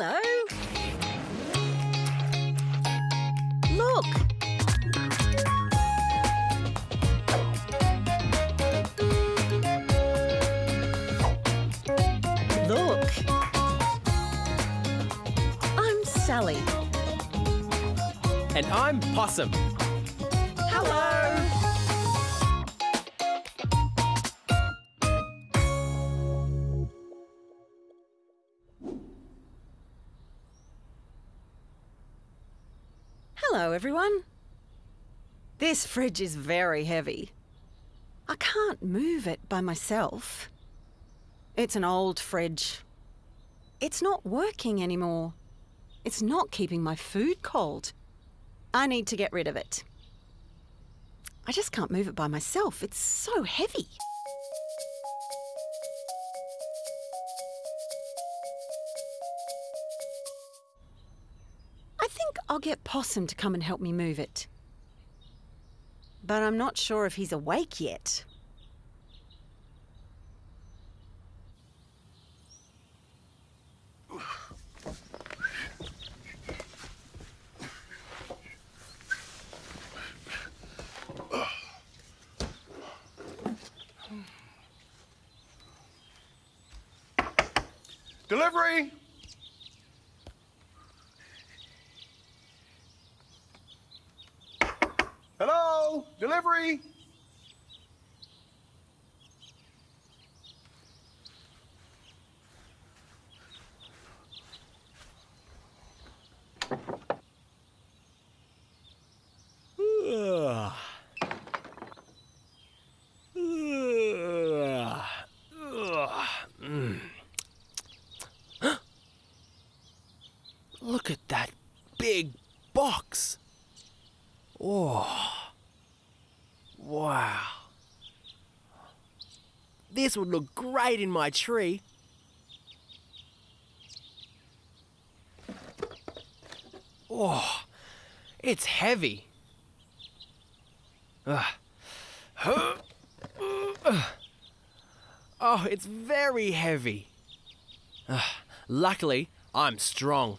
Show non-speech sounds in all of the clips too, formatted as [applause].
Hello. Look. Look. I'm Sally. And I'm Possum. Everyone. This fridge is very heavy. I can't move it by myself. It's an old fridge. It's not working anymore. It's not keeping my food cold. I need to get rid of it. I just can't move it by myself. It's so heavy. I'll get Possum to come and help me move it. But I'm not sure if he's awake yet. Delivery! Hello? Delivery? Ugh. Ugh. Ugh. Look at that big box. Oh. Wow. This would look great in my tree. Oh, it's heavy. Oh, it's very heavy. Luckily, I'm strong.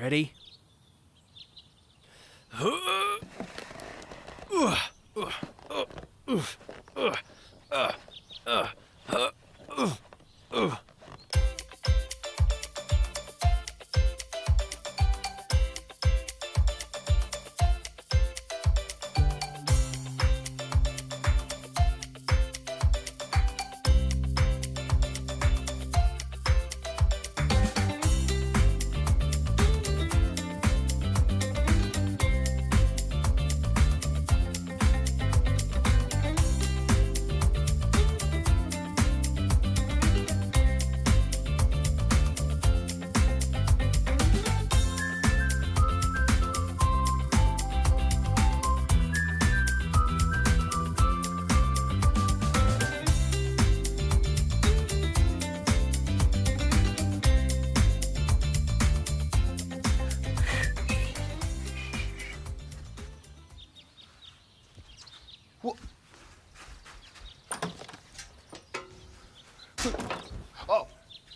Ready? Ugh. Ugh. Ugh. Ugh. Ugh.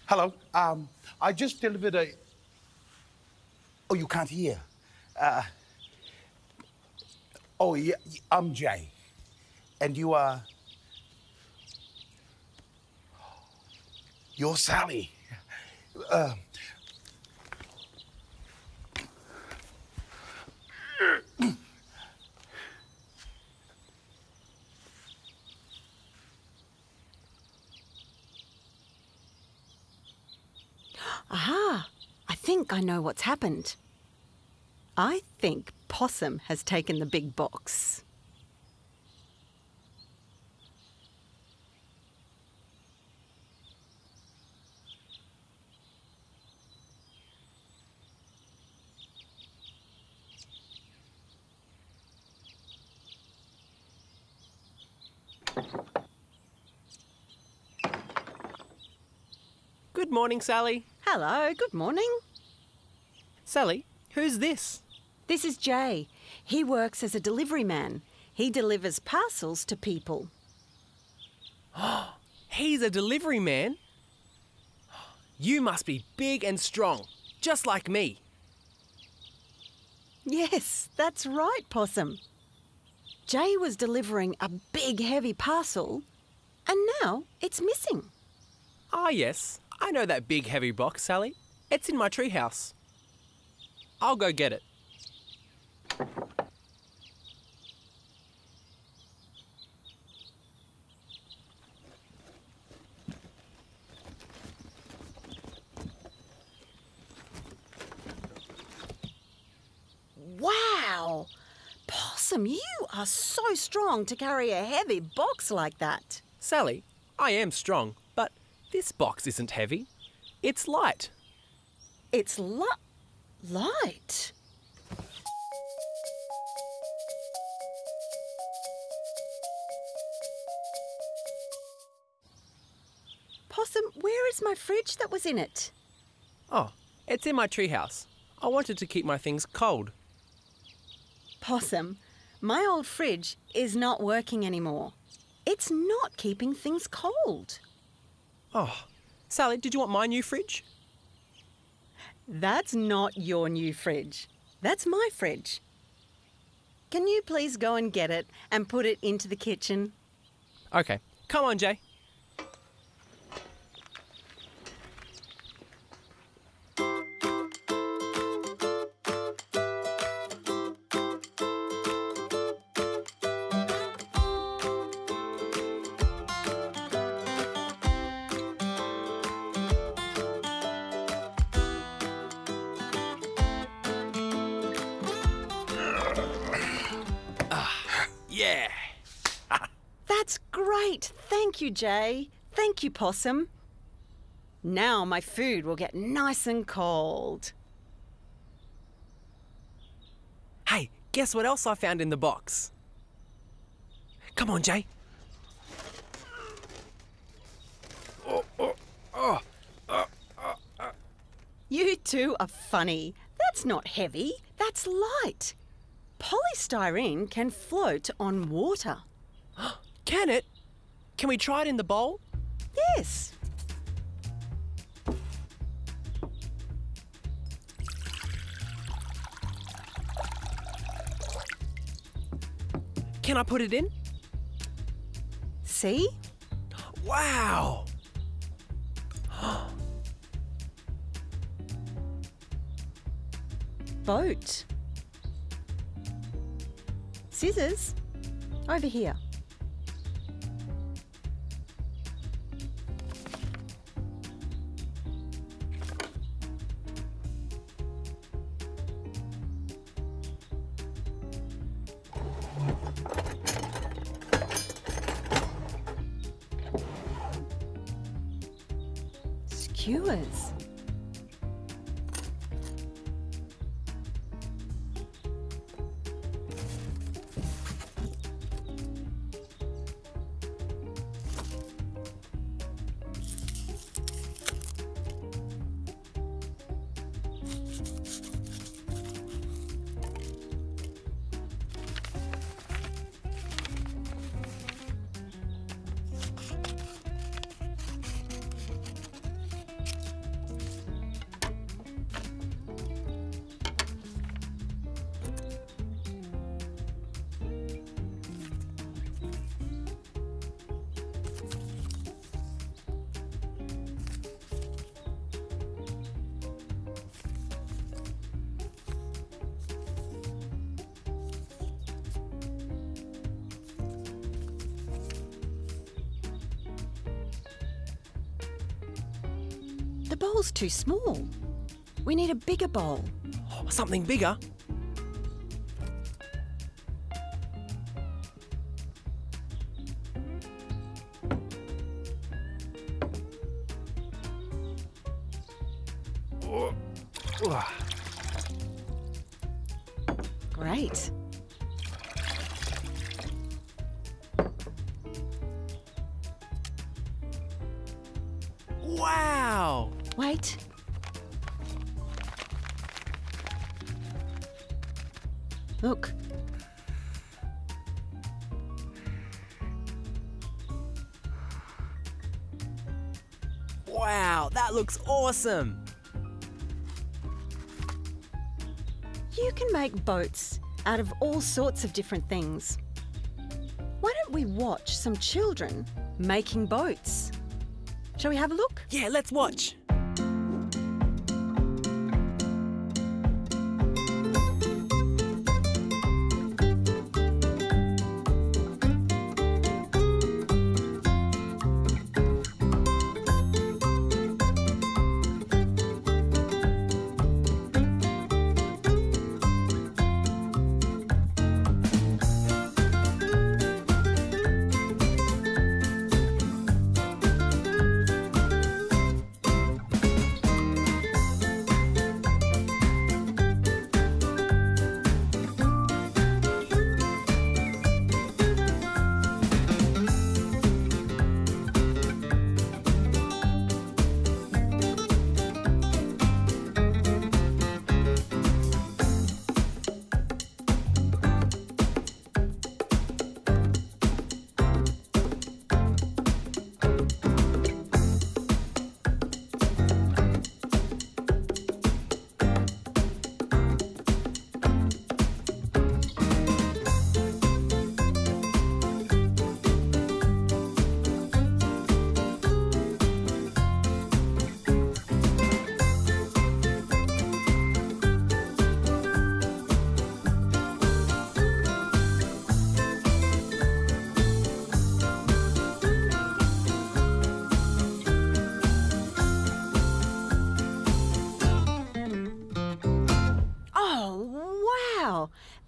Hello. Um, I just delivered a. Oh, you can't hear. Uh, oh, yeah, I'm Jay. And you are. You're Sally. Uh, Aha! I think I know what's happened. I think Possum has taken the big box. Good morning, Sally. Hello, good morning. Sally, who's this? This is Jay. He works as a delivery man. He delivers parcels to people. [gasps] He's a delivery man. You must be big and strong, just like me. Yes, that's right, Possum. Jay was delivering a big, heavy parcel, and now it's missing. Ah, yes. I know that big heavy box, Sally. It's in my treehouse. I'll go get it. Wow! Possum, you are so strong to carry a heavy box like that. Sally, I am strong, but this box isn't heavy. It's light. It's li- light. Possum, where is my fridge that was in it? Oh, it's in my treehouse. I wanted to keep my things cold. Possum, my old fridge is not working anymore. It's not keeping things cold. Oh, Sally, did you want my new fridge? That's not your new fridge. That's my fridge. Can you please go and get it and put it into the kitchen? Okay, come on, Jay. Yeah. [laughs] That's great. Thank you, Jay. Thank you, Possum. Now my food will get nice and cold. Hey, guess what else I found in the box? Come on, Jay. Oh, oh, oh, oh, oh. You two are funny. That's not heavy, that's light. Polystyrene can float on water. [gasps] Can it? Can we try it in the bowl? Yes. Can I put it in? See? [gasps] Wow! [gasps] Boat. Scissors. Over here. The bowl's too small. We need a bigger bowl. Oh, something bigger? Great. Look. Wow, that looks awesome. You can make boats out of all sorts of different things. Why don't we watch some children making boats? Shall we have a look? Yeah, let's watch.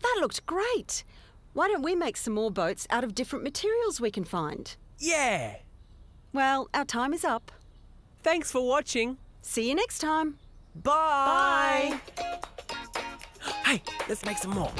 That looked great. Why don't we make some more boats out of different materials we can find? Yeah. Well, our time is up. Thanks for watching. See you next time. Bye. Hey, let's make some more.